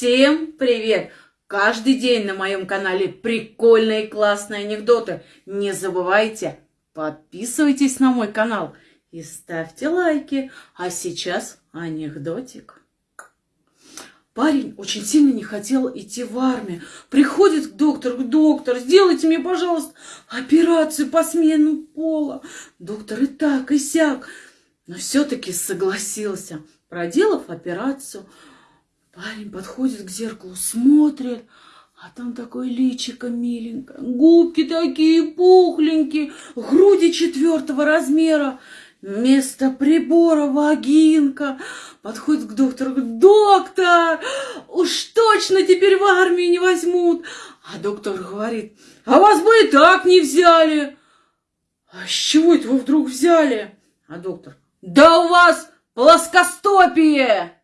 Всем привет! Каждый день на моем канале прикольные классные анекдоты. Не забывайте, подписывайтесь на мой канал и ставьте лайки. А сейчас анекдотик. Парень очень сильно не хотел идти в армию. Приходит к доктору, доктор, сделайте мне, пожалуйста, операцию по смену пола. Доктор и так, и сяк. Но все-таки согласился. Проделав операцию, Парень подходит к зеркалу, смотрит, а там такое личико миленькое, губки такие пухленькие, груди четвертого размера, вместо прибора вагинка. Подходит к доктору, говорит, доктор, уж точно теперь в армию не возьмут. А доктор говорит, а вас бы и так не взяли. А с чего это вы вдруг взяли? А доктор, да у вас плоскостопие.